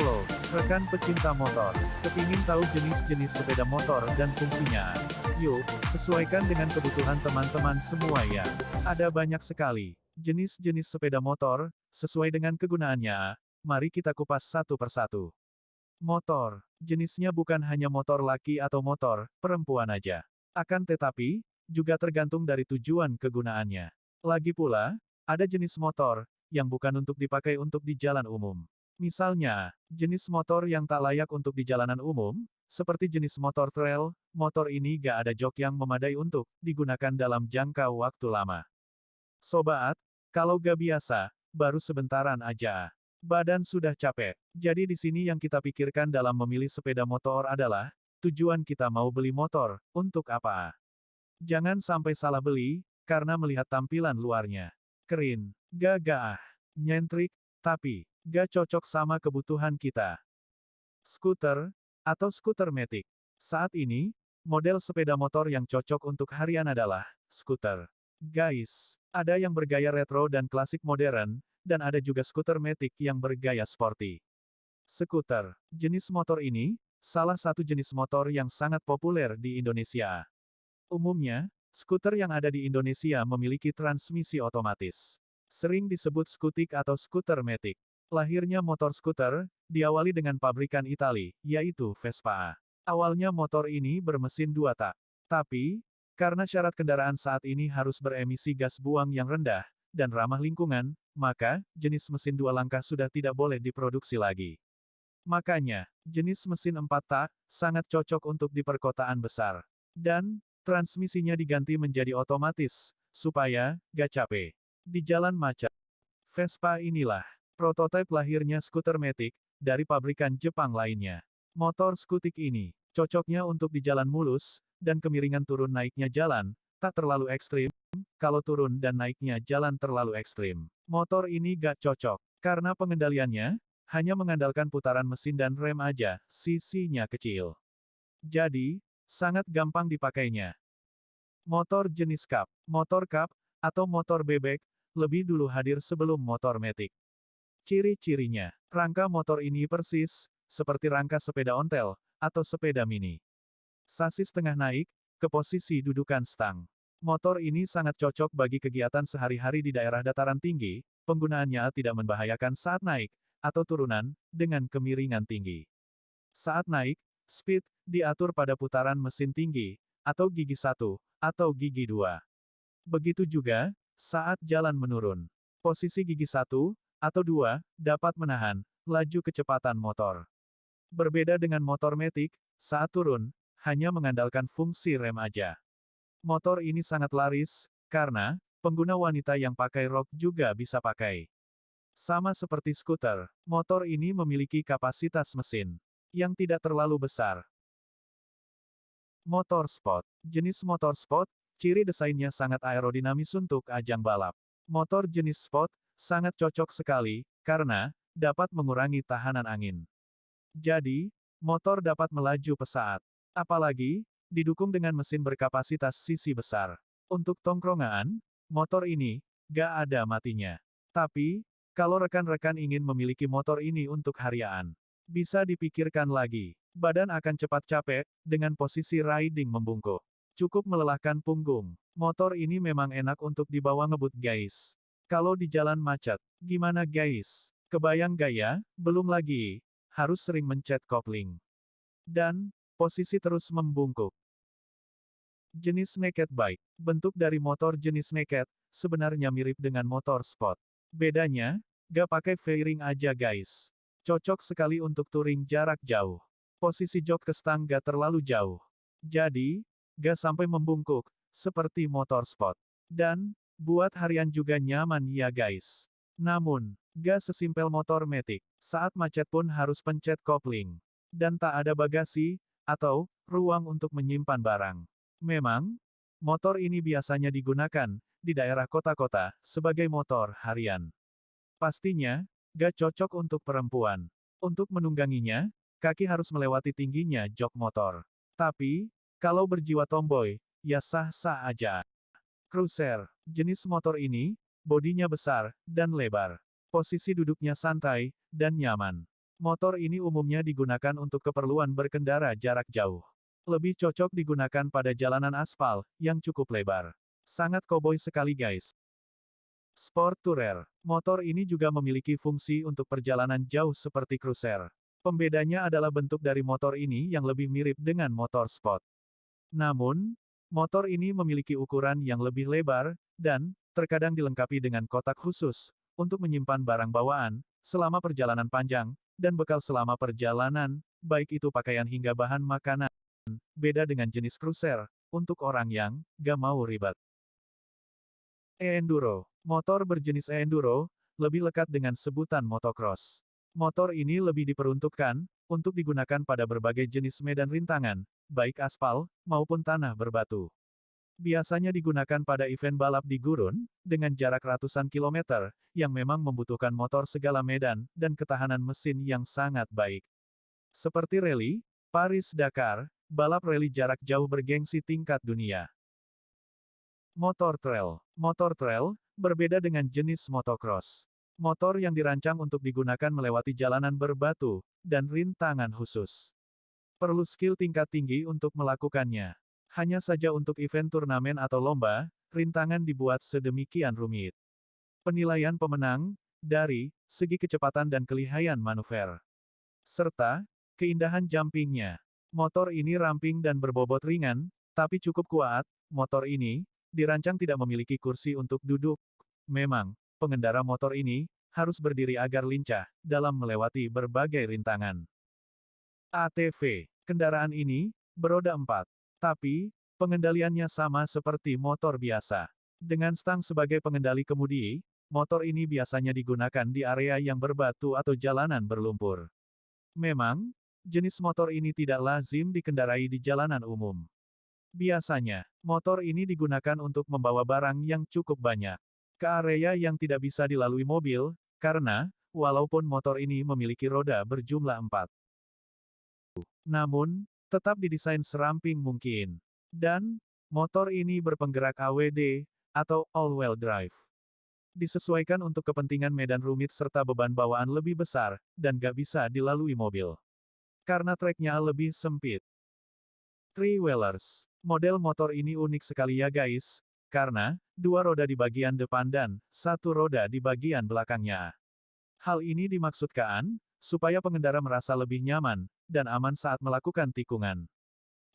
Halo, rekan pecinta motor. Kepingin tahu jenis-jenis sepeda motor dan fungsinya? Yuk, sesuaikan dengan kebutuhan teman-teman semua ya. Ada banyak sekali jenis-jenis sepeda motor, sesuai dengan kegunaannya. Mari kita kupas satu persatu. Motor. Jenisnya bukan hanya motor laki atau motor perempuan aja. Akan tetapi, juga tergantung dari tujuan kegunaannya. Lagi pula, ada jenis motor yang bukan untuk dipakai untuk di jalan umum. Misalnya, jenis motor yang tak layak untuk di jalanan umum, seperti jenis motor trail, motor ini gak ada jok yang memadai untuk digunakan dalam jangka waktu lama. Sobat, kalau gak biasa, baru sebentaran aja. Badan sudah capek. Jadi di sini yang kita pikirkan dalam memilih sepeda motor adalah, tujuan kita mau beli motor, untuk apa? Jangan sampai salah beli, karena melihat tampilan luarnya. Keren, gagah, nyentrik, tapi, gak cocok sama kebutuhan kita. Skuter, atau skuter metik. Saat ini, model sepeda motor yang cocok untuk harian adalah, skuter. Guys, ada yang bergaya retro dan klasik modern, dan ada juga skuter metik yang bergaya sporty. Skuter, jenis motor ini, salah satu jenis motor yang sangat populer di Indonesia. Umumnya, skuter yang ada di Indonesia memiliki transmisi otomatis. Sering disebut skutik atau skuter metik. Lahirnya motor skuter, diawali dengan pabrikan Itali, yaitu Vespa. Awalnya motor ini bermesin dua tak. Tapi, karena syarat kendaraan saat ini harus beremisi gas buang yang rendah, dan ramah lingkungan, maka, jenis mesin dua langkah sudah tidak boleh diproduksi lagi. Makanya, jenis mesin empat tak, sangat cocok untuk di perkotaan besar. Dan, transmisinya diganti menjadi otomatis, supaya, gak capek. Di jalan macet. Vespa inilah, prototipe lahirnya skuter metik, dari pabrikan Jepang lainnya. Motor skutik ini, cocoknya untuk di jalan mulus, dan kemiringan turun naiknya jalan, tak terlalu ekstrim, kalau turun dan naiknya jalan terlalu ekstrim. Motor ini gak cocok, karena pengendaliannya, hanya mengandalkan putaran mesin dan rem aja, sisinya kecil. Jadi, sangat gampang dipakainya. Motor jenis cup, motor cup, atau motor bebek, lebih dulu hadir sebelum motor metik. Ciri-cirinya, rangka motor ini persis, seperti rangka sepeda ontel, atau sepeda mini. Sasis tengah naik, ke posisi dudukan stang. Motor ini sangat cocok bagi kegiatan sehari-hari di daerah dataran tinggi, penggunaannya tidak membahayakan saat naik, atau turunan, dengan kemiringan tinggi. Saat naik, speed, diatur pada putaran mesin tinggi, atau gigi satu, atau gigi dua. Begitu juga, saat jalan menurun. Posisi gigi satu, atau dua, dapat menahan, laju kecepatan motor. Berbeda dengan motor metik, saat turun, hanya mengandalkan fungsi rem aja. Motor ini sangat laris, karena, pengguna wanita yang pakai rok juga bisa pakai. Sama seperti skuter, motor ini memiliki kapasitas mesin yang tidak terlalu besar. Motor sport. Jenis motor sport, ciri desainnya sangat aerodinamis untuk ajang balap. Motor jenis sport, sangat cocok sekali, karena, dapat mengurangi tahanan angin. Jadi, motor dapat melaju pesat. Apalagi, didukung dengan mesin berkapasitas sisi besar. Untuk tongkrongan, motor ini, gak ada matinya. Tapi, kalau rekan-rekan ingin memiliki motor ini untuk harian, bisa dipikirkan lagi. Badan akan cepat capek, dengan posisi riding membungkuk. Cukup melelahkan punggung. Motor ini memang enak untuk dibawa ngebut guys. Kalau di jalan macet, gimana guys? Kebayang gaya? Belum lagi. Harus sering mencet kopling. Dan, Posisi terus membungkuk. Jenis naked bike. Bentuk dari motor jenis naked, sebenarnya mirip dengan motor sport. Bedanya, gak pakai fairing aja guys. Cocok sekali untuk touring jarak jauh. Posisi jok ke stang gak terlalu jauh. Jadi, gak sampai membungkuk, seperti motor sport. Dan, buat harian juga nyaman ya guys. Namun, gak sesimpel motor metik. Saat macet pun harus pencet kopling. Dan tak ada bagasi, atau ruang untuk menyimpan barang. Memang, motor ini biasanya digunakan di daerah kota-kota sebagai motor harian. Pastinya, gak cocok untuk perempuan. Untuk menungganginya, kaki harus melewati tingginya jok motor. Tapi, kalau berjiwa tomboy, ya sah-sah aja. Cruiser, jenis motor ini, bodinya besar, dan lebar. Posisi duduknya santai, dan nyaman. Motor ini umumnya digunakan untuk keperluan berkendara jarak jauh. Lebih cocok digunakan pada jalanan aspal, yang cukup lebar. Sangat koboi sekali guys. Sport Tourer. Motor ini juga memiliki fungsi untuk perjalanan jauh seperti cruiser. Pembedanya adalah bentuk dari motor ini yang lebih mirip dengan motor sport. Namun, motor ini memiliki ukuran yang lebih lebar, dan, terkadang dilengkapi dengan kotak khusus, untuk menyimpan barang bawaan, selama perjalanan panjang, dan bekal selama perjalanan, baik itu pakaian hingga bahan makanan. Beda dengan jenis cruiser, untuk orang yang gak mau ribet. E-Enduro. Motor berjenis E-Enduro, lebih lekat dengan sebutan motocross. Motor ini lebih diperuntukkan, untuk digunakan pada berbagai jenis medan rintangan, baik aspal, maupun tanah berbatu. Biasanya digunakan pada event balap di gurun, dengan jarak ratusan kilometer, yang memang membutuhkan motor segala medan, dan ketahanan mesin yang sangat baik. Seperti rally, Paris-Dakar, balap rally jarak jauh bergengsi tingkat dunia. Motor trail. Motor trail, berbeda dengan jenis motocross. Motor yang dirancang untuk digunakan melewati jalanan berbatu, dan rintangan khusus. Perlu skill tingkat tinggi untuk melakukannya. Hanya saja untuk event turnamen atau lomba, rintangan dibuat sedemikian rumit. Penilaian pemenang, dari, segi kecepatan dan kelihayan manuver. Serta, keindahan jumpingnya. Motor ini ramping dan berbobot ringan, tapi cukup kuat, motor ini, dirancang tidak memiliki kursi untuk duduk. Memang, pengendara motor ini harus berdiri agar lincah dalam melewati berbagai rintangan. ATV, kendaraan ini beroda empat, tapi pengendaliannya sama seperti motor biasa. Dengan stang sebagai pengendali kemudi, motor ini biasanya digunakan di area yang berbatu atau jalanan berlumpur. Memang, jenis motor ini tidak lazim dikendarai di jalanan umum. Biasanya, motor ini digunakan untuk membawa barang yang cukup banyak ke area yang tidak bisa dilalui mobil, karena, walaupun motor ini memiliki roda berjumlah empat. Namun, tetap didesain seramping mungkin. Dan, motor ini berpenggerak AWD, atau all-wheel drive. Disesuaikan untuk kepentingan medan rumit serta beban bawaan lebih besar, dan gak bisa dilalui mobil. Karena treknya lebih sempit. Three-wheelers Model motor ini unik sekali ya guys, karena, dua roda di bagian depan dan, satu roda di bagian belakangnya. Hal ini dimaksudkan, supaya pengendara merasa lebih nyaman, dan aman saat melakukan tikungan.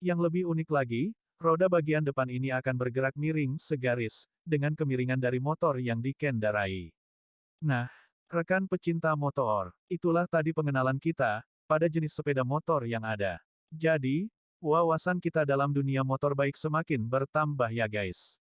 Yang lebih unik lagi, roda bagian depan ini akan bergerak miring segaris, dengan kemiringan dari motor yang dikendarai. Nah, rekan pecinta motor, itulah tadi pengenalan kita, pada jenis sepeda motor yang ada. Jadi, Wawasan kita dalam dunia motor baik semakin bertambah ya guys.